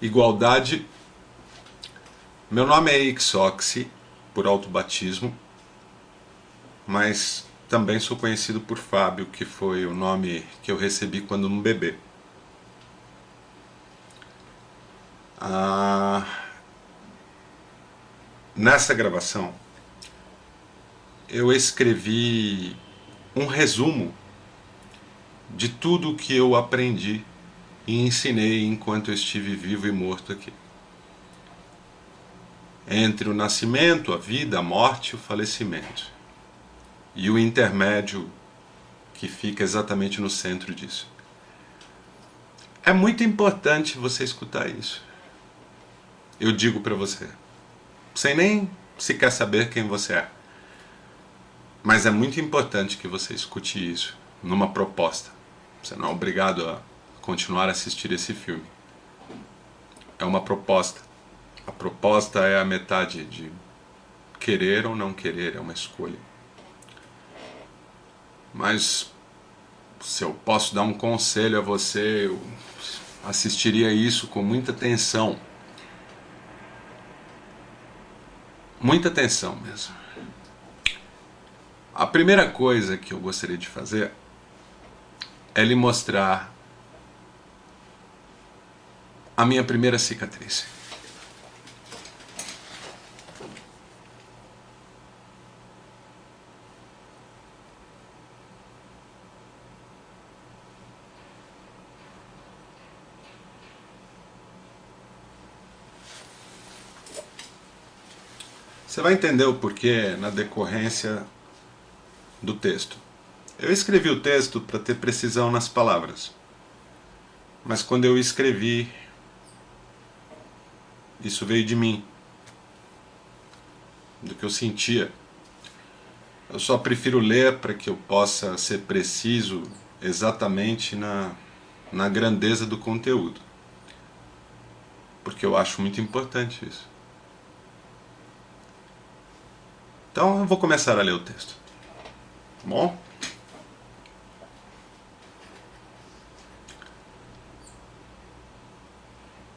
igualdade. Meu nome é Ixoxi, por autobatismo, mas também sou conhecido por Fábio, que foi o nome que eu recebi quando um bebê. Ah, nessa gravação, eu escrevi um resumo de tudo que eu aprendi e ensinei enquanto estive vivo e morto aqui. Entre o nascimento, a vida, a morte e o falecimento. E o intermédio que fica exatamente no centro disso. É muito importante você escutar isso. Eu digo para você, sem nem sequer saber quem você é. Mas é muito importante que você escute isso numa proposta. Você não é obrigado a continuar a assistir esse filme. É uma proposta. A proposta é a metade de querer ou não querer, é uma escolha. Mas se eu posso dar um conselho a você, eu assistiria isso com muita atenção. Muita atenção mesmo. A primeira coisa que eu gostaria de fazer é lhe mostrar a minha primeira cicatriz. Você vai entender o porquê na decorrência do texto. Eu escrevi o texto para ter precisão nas palavras. Mas quando eu escrevi, isso veio de mim, do que eu sentia. Eu só prefiro ler para que eu possa ser preciso exatamente na, na grandeza do conteúdo. Porque eu acho muito importante isso. Então eu vou começar a ler o texto. Tá bom?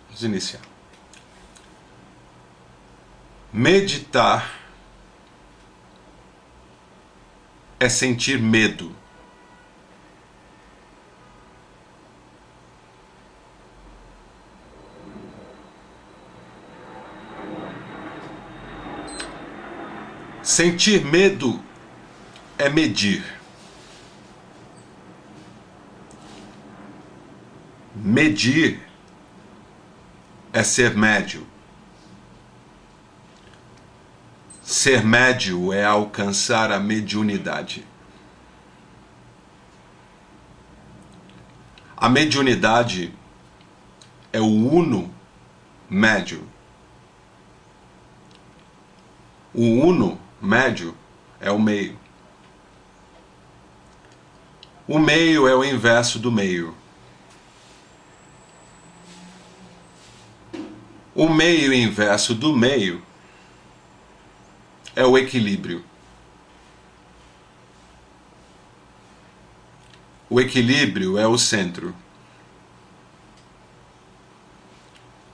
Vamos iniciar. Meditar é sentir medo. Sentir medo é medir. Medir é ser médio. Ser médio é alcançar a mediunidade. A mediunidade é o uno médio. O uno médio é o meio. O meio é o inverso do meio. O meio inverso do meio é o equilíbrio. O equilíbrio é o centro.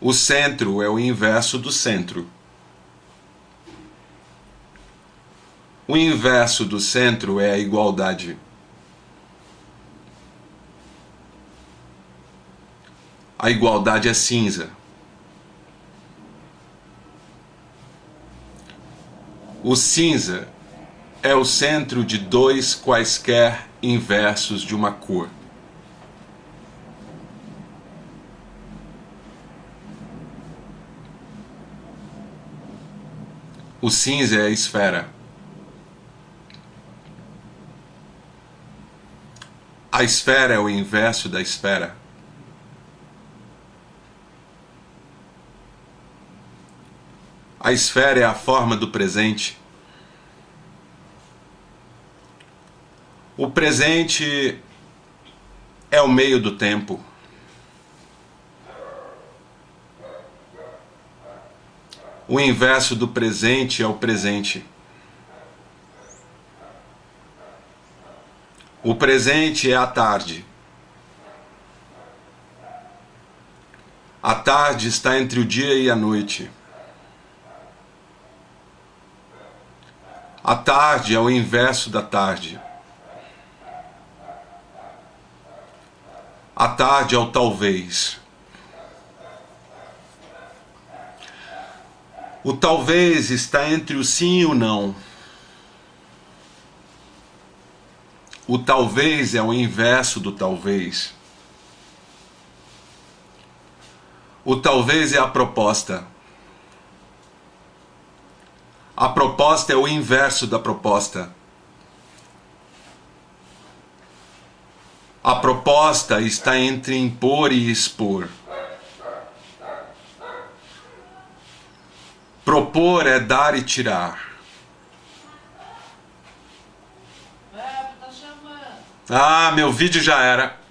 O centro é o inverso do centro. O inverso do centro é a igualdade. A igualdade é cinza. O cinza é o centro de dois quaisquer inversos de uma cor. O cinza é a esfera. A esfera é o inverso da esfera. A esfera é a forma do presente. O presente é o meio do tempo. O inverso do presente é o presente. O presente é a tarde. A tarde está entre o dia e a noite. A tarde é o inverso da tarde. A tarde é o talvez. O talvez está entre o sim e o não. O talvez é o inverso do talvez. O talvez é a proposta. A proposta é o inverso da proposta. A proposta está entre impor e expor. Propor é dar e tirar. Ah, meu vídeo já era.